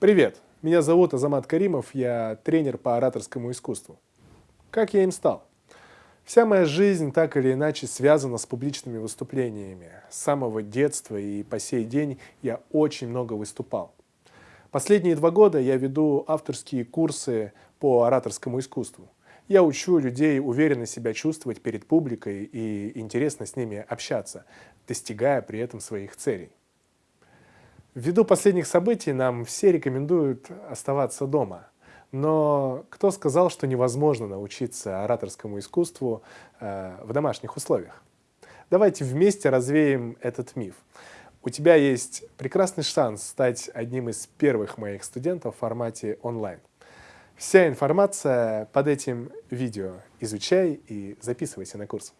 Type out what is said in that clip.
Привет, меня зовут Азамат Каримов, я тренер по ораторскому искусству. Как я им стал? Вся моя жизнь так или иначе связана с публичными выступлениями. С самого детства и по сей день я очень много выступал. Последние два года я веду авторские курсы по ораторскому искусству. Я учу людей уверенно себя чувствовать перед публикой и интересно с ними общаться, достигая при этом своих целей. Ввиду последних событий нам все рекомендуют оставаться дома. Но кто сказал, что невозможно научиться ораторскому искусству э, в домашних условиях? Давайте вместе развеем этот миф. У тебя есть прекрасный шанс стать одним из первых моих студентов в формате онлайн. Вся информация под этим видео. Изучай и записывайся на курс.